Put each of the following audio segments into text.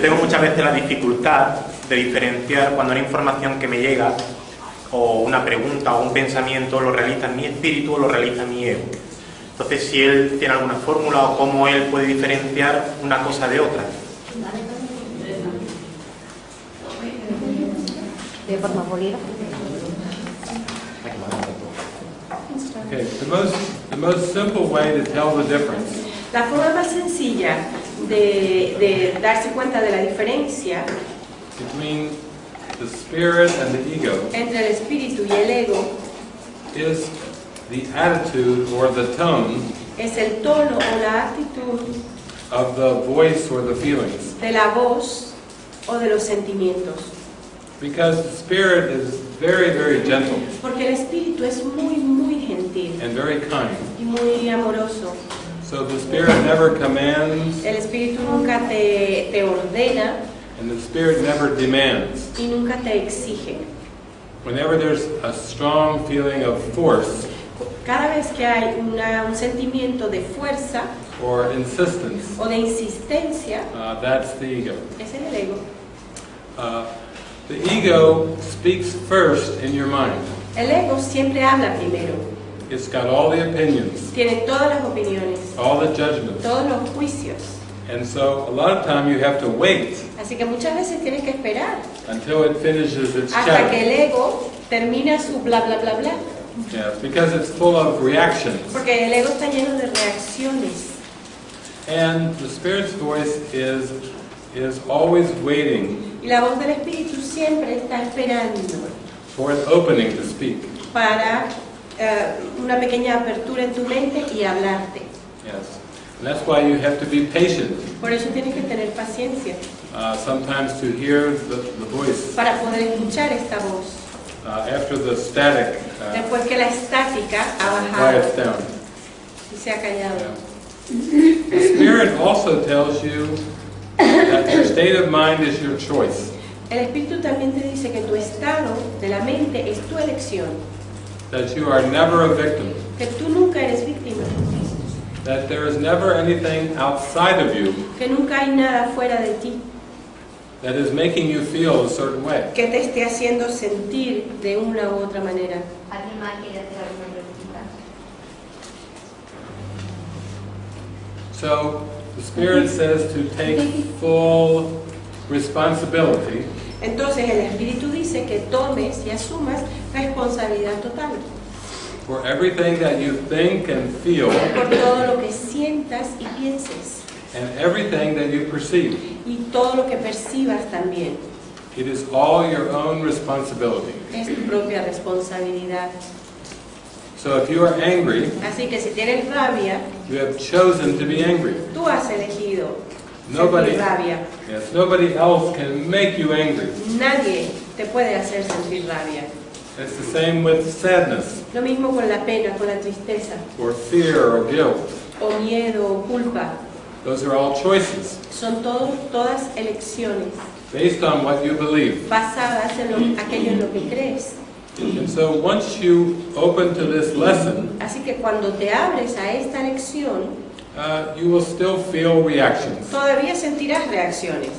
Yo tengo muchas veces la dificultad de diferenciar cuando una información que me llega o una pregunta o un pensamiento lo realiza mi espíritu o lo realiza mi ego. Entonces, si él tiene alguna fórmula o cómo él puede diferenciar una cosa de otra. De forma Okay, the most, the most simple way to tell the difference La forma más sencilla de, de darse cuenta de la diferencia between the spirit and the ego entre el espíritu y el ego is the attitude or the tone es el tono o la actitud of the voice or the feelings. de la voz o de los sentimientos. Because the spirit is very, very gentle Porque el espíritu es muy, muy gentil and very kind. y muy amoroso. So the spirit never commands El espíritu nunca te, te ordena and the spirit never demands. y nunca te exige. Whenever there's a strong feeling of force Cada vez que hay una- un sentimiento de fuerza or insistence, o de insistencia, uh, that's the ego. es el ego. Uh, the ego speaks first in your mind. El ego siempre habla primero. It's got all the opinions, Tiene todas las opiniones, all the judgments. todos los juicios. And so a lot of time you have to wait Así que muchas veces tienes que esperar until it finishes its hasta que el ego termina su bla bla bla bla. Yes, because it's full of reactions. Porque el ego está lleno de reacciones. And the spirit's voice is is always waiting Y la voz del espíritu siempre está esperando for an opening to speak. para eh, una pequeña apertura en tu mente y hablarte. Yes. And that's why you have to be patient Por eso tienes que tener paciencia uh, sometimes to hear the, the voice para poder escuchar esta voz. uh, after the static uh, Después que la estática ha bajado down. y se ha callado. Yeah. The spirit also tells you that your state of mind is your choice. El espíritu también te dice que tu estado de la mente es tu elección, That you are never a victim. que tú nunca eres víctima, That there is never anything outside of you que nunca hay nada fuera de ti that is making you feel a certain way. que te esté haciendo sentir de una u otra manera. ¿Alguien más quiere hacer alguna pregunta? So the Spirit says to take full responsibility Entonces el espíritu dice que tomes y asumas responsabilidad total for everything that you think and feel por todo lo que sientas y pienses and everything that you perceive. y todo lo que percibas también. It is all your own responsibility. Es tu propia responsabilidad. So if you are angry, Así que si tienes rabia, you have chosen to be angry. tú has elegido Nobody, rabia. yes, nobody else can make you angry. Nadie te puede hacer sentir rabia. It's the same with sadness Lo mismo con la pena, con la tristeza, or fear or guilt. o miedo, o culpa. Those are all choices Son todo- todas elecciones based on what you believe. basadas en lo- aquello en lo que crees. And so once you open to this lesson, Así que cuando te abres a esta lección, uh, you will still feel reactions. todavía sentirás reacciones.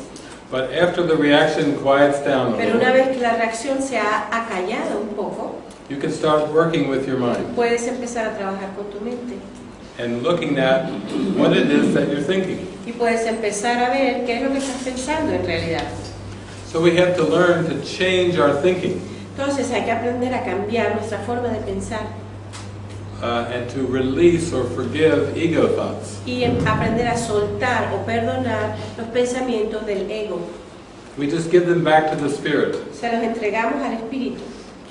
But after the reaction quiets down Pero una vez que la reacción se ha acallado un poco, you can start working with your mind puedes empezar a trabajar con tu mente. and looking at what it is that you're thinking. Y puedes empezar a ver qué es lo que estás pensando en realidad. So we have to learn to change our thinking Entonces hay que aprender a cambiar nuestra forma de pensar uh, and to release or forgive ego thoughts. y em- aprender a soltar o perdonar los pensamientos del ego. We just give them back to the spirit Se los entregamos al espíritu,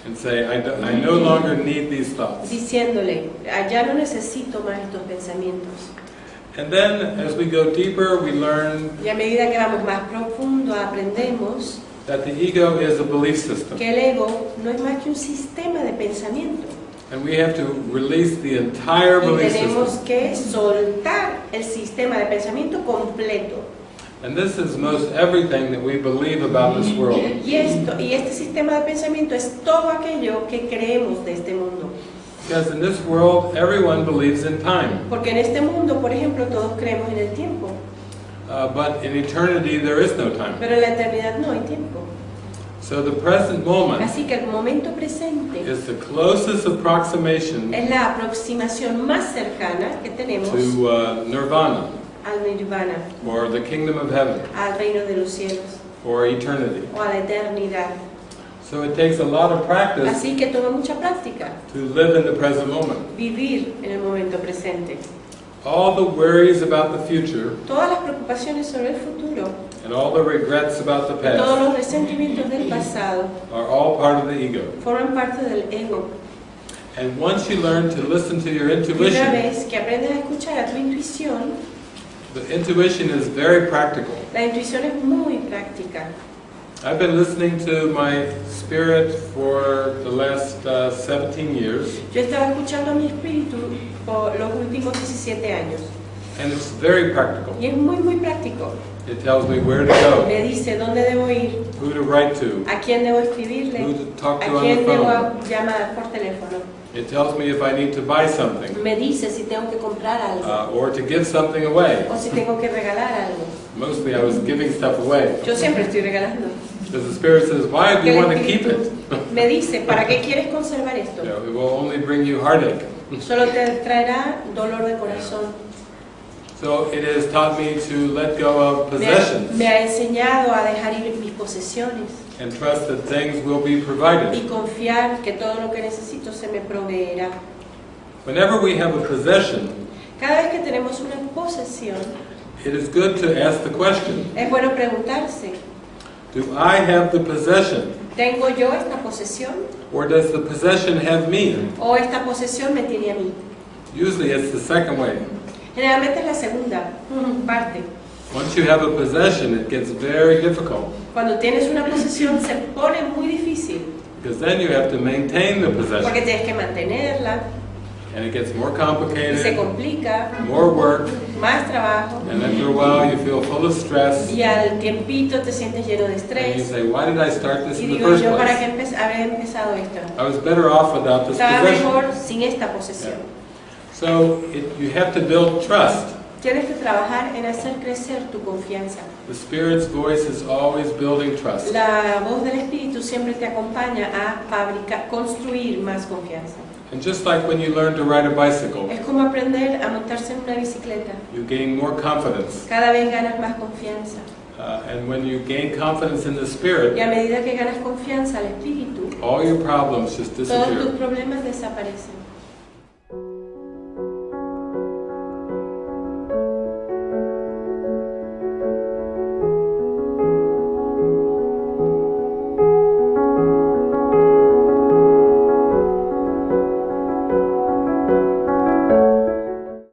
and say, I, do- I no longer need these thoughts. diciéndole, "Ah, ya no necesito más estos pensamientos. And then as we go deeper, we learn Y a medida que vamos más profundo, aprendemos that the ego is a belief system. que el ego no es más que un sistema de pensamiento. And we have to release the entire Y tenemos que soltar el sistema de pensamiento completo. And this is most everything that we believe about this world. Y, esto, y este sistema de pensamiento es todo aquello que creemos de este mundo. Because in this world, everyone believes in time. Porque en este mundo, por ejemplo, todos creemos en el tiempo. Uh, but in eternity, there is no time. pero en la eternidad no hay tiempo. So the present moment Así que el momento presente is the closest approximation es la aproximación más cercana que tenemos to uh, nirvana, al nirvana, or the kingdom of heaven, al reino de los cielos or eternity. o a la eternidad. So it takes a lot of practice Así que toma mucha práctica to live in the present moment. vivir en el momento presente. All the worries about the future Todas las preocupaciones sobre el futuro, and all the regrets about the todos past los resentimientos del pasado are all part of the ego. forman parte del ego. And once you learn to listen to your Y una intuition, vez que aprendes a escuchar a tu intuición, the intuition is very practical. la intuición es muy práctica. I've been listening to my spirit for the last uh, 17 years, Yo estaba escuchando a mi espíritu por los últimos 17 años and it's very practical. y es muy muy práctico. It tells me where to go, Me dice dónde debo ir, who to write to, a quién debo who escribirle, to talk a to on the quién debo llamar por teléfono. It tells me if I need to buy something Me dice si tengo que comprar algo uh, or to give something away. o si tengo que regalar algo. Mostly I was giving stuff away Yo siempre estoy regalando. Because the spirit says, "Why do you want to keep it?" me dice, ¿para qué quieres conservar esto? Know, it will only bring you heartache. Solo te traerá dolor de corazón. So it has taught me to let go of Me ha, possessions me ha enseñado a dejar ir mis posesiones and trust that things will be provided. y confiar que todo lo que necesito se me proveerá. Whenever we have a possession, Cada vez que tenemos una posesión, it is good to ask the question, es bueno preguntarse, do I have the possession ¿tengo yo esta posesión or does the possession have me? o esta posesión me tiene a mí? Usually it's the second way. Generalmente es la segunda parte. Once you have a possession, it gets very difficult Cuando tienes una posesión se pone muy difícil because then you have to maintain the porque possession tienes que mantenerla and it gets more y se complicated, complica, more work, más trabajo and after a while you feel full of stress y al tiempito te sientes lleno de and you estrés say, why did I start this y in the digo first yo para qué habré empezado esto. I was better off without this Estaba possession. mejor sin esta posesión. So it, you have to build trust. Tienes que trabajar en hacer crecer tu confianza. The Spirit's voice is always building trust. La voz del Espíritu siempre te acompaña a fabricar, construir más confianza. And just like when you learn to ride a bicycle, Es como aprender a montarse en una bicicleta. you gain more confidence. Cada vez ganas más confianza. Uh, and when you gain confidence in the Y Spirit, a medida que ganas confianza al Espíritu, all your problems just todos tus disappear. problemas desaparecen.